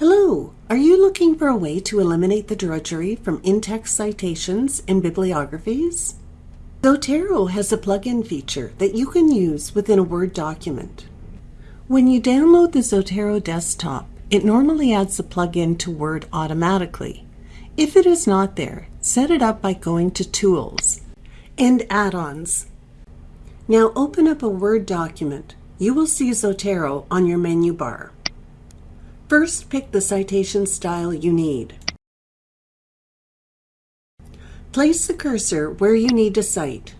Hello! Are you looking for a way to eliminate the drudgery from in-text citations and bibliographies? Zotero has a plugin feature that you can use within a Word document. When you download the Zotero desktop, it normally adds the plugin to Word automatically. If it is not there, set it up by going to Tools and Add-ons. Now open up a Word document. You will see Zotero on your menu bar. First, pick the citation style you need. Place the cursor where you need to cite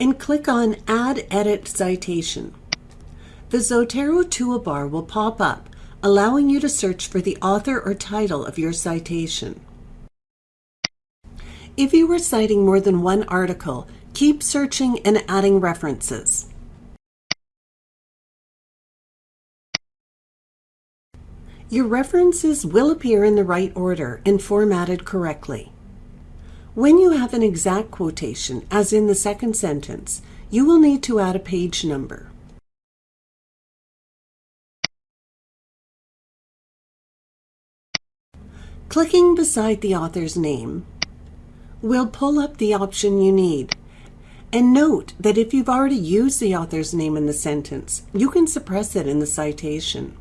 and click on Add Edit Citation. The Zotero toolbar will pop up, allowing you to search for the author or title of your citation. If you are citing more than one article, keep searching and adding references. Your references will appear in the right order and formatted correctly. When you have an exact quotation, as in the second sentence, you will need to add a page number. Clicking beside the author's name will pull up the option you need. And note that if you've already used the author's name in the sentence, you can suppress it in the citation.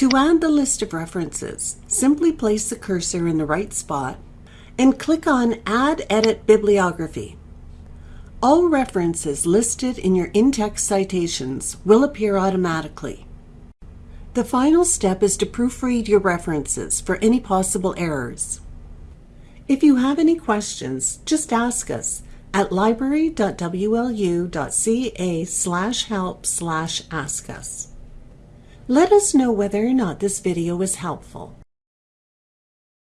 To add the list of references, simply place the cursor in the right spot and click on Add Edit Bibliography. All references listed in your in-text citations will appear automatically. The final step is to proofread your references for any possible errors. If you have any questions, just ask us at library.wlu.ca slash help slash ask us. Let us know whether or not this video was helpful.